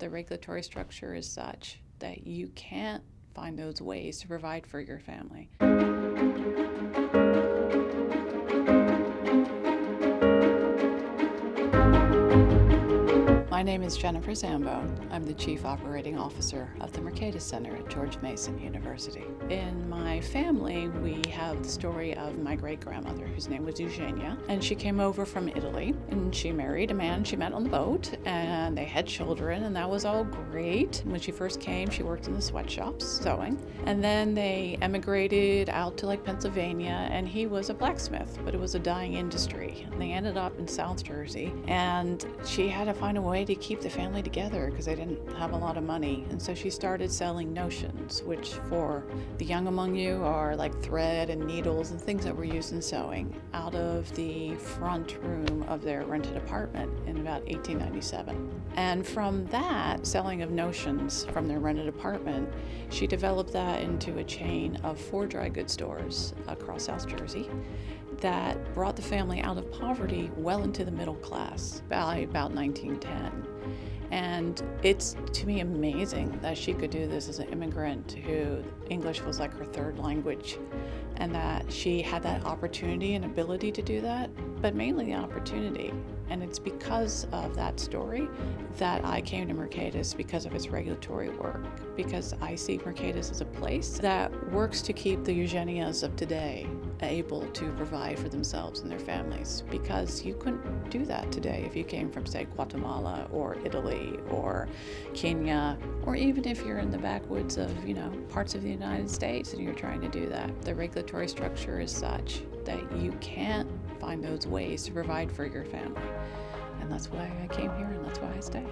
The regulatory structure is such that you can't find those ways to provide for your family. My name is Jennifer Zambone. I'm the Chief Operating Officer of the Mercatus Center at George Mason University. In my family, we have the story of my great-grandmother, whose name was Eugenia, and she came over from Italy, and she married a man she met on the boat, and they had children, and that was all great. When she first came, she worked in the sweatshops, sewing, and then they emigrated out to like Pennsylvania, and he was a blacksmith, but it was a dying industry. And they ended up in South Jersey, and she had to find a way to keep the family together because they didn't have a lot of money. And so she started selling notions, which for the young among you are like thread and needles and things that were used in sewing, out of the front room of their rented apartment in about 1897. And from that, selling of notions from their rented apartment, she developed that into a chain of four dry goods stores across South Jersey that brought the family out of poverty well into the middle class by about 1910. And it's to me amazing that she could do this as an immigrant who English was like her third language and that she had that opportunity and ability to do that, but mainly the opportunity. And it's because of that story that I came to Mercatus because of its regulatory work, because I see Mercatus as a place that works to keep the Eugenias of today able to provide for themselves and their families, because you couldn't do that today if you came from, say, Guatemala or Italy or Kenya, or even if you're in the backwoods of, you know, parts of the United States and you're trying to do that. The regulatory structure is such that you can't find those ways to provide for your family. And that's why I came here and that's why I stay.